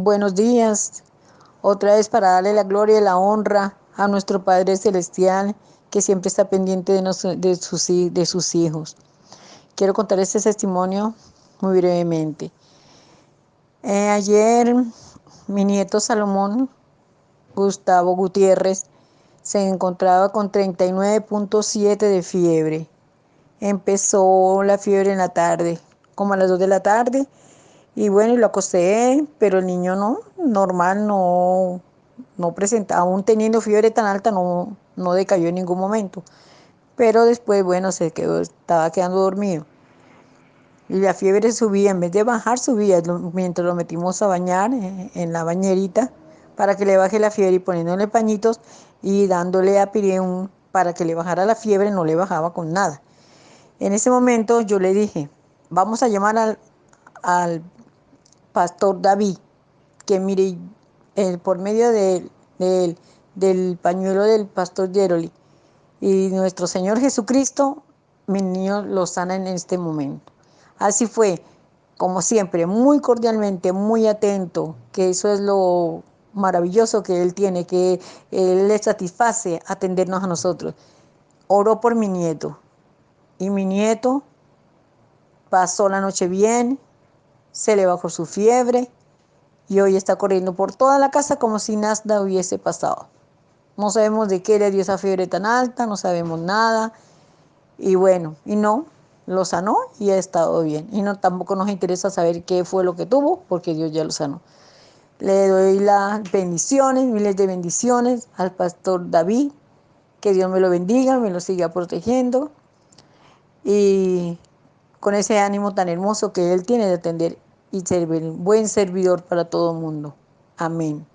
Buenos días. Otra vez para darle la gloria y la honra a nuestro Padre Celestial que siempre está pendiente de, de, sus, de sus hijos. Quiero contar este testimonio muy brevemente. Eh, ayer mi nieto Salomón Gustavo Gutiérrez se encontraba con 39.7 de fiebre. Empezó la fiebre en la tarde, como a las 2 de la tarde, y bueno, y lo acosté, pero el niño no, normal, no, no presentaba, aún teniendo fiebre tan alta, no, no decayó en ningún momento. Pero después, bueno, se quedó, estaba quedando dormido. Y la fiebre subía, en vez de bajar, subía mientras lo metimos a bañar eh, en la bañerita para que le baje la fiebre y poniéndole pañitos y dándole a Pireun para que le bajara la fiebre, no le bajaba con nada. En ese momento yo le dije, vamos a llamar al, al pastor David, que mire, por medio de, del pañuelo del pastor Jeroli y nuestro Señor Jesucristo, mi niño lo sana en este momento. Así fue, como siempre, muy cordialmente, muy atento, que eso es lo maravilloso que Él tiene, que Él le satisface atendernos a nosotros. Oró por mi nieto y mi nieto pasó la noche bien, se le bajó su fiebre y hoy está corriendo por toda la casa como si nada hubiese pasado. No sabemos de qué le dio esa fiebre tan alta, no sabemos nada. Y bueno, y no, lo sanó y ha estado bien. Y no tampoco nos interesa saber qué fue lo que tuvo, porque Dios ya lo sanó. Le doy las bendiciones, miles de bendiciones al pastor David. Que Dios me lo bendiga, me lo siga protegiendo. Y con ese ánimo tan hermoso que él tiene de atender y ser buen servidor para todo el mundo. Amén.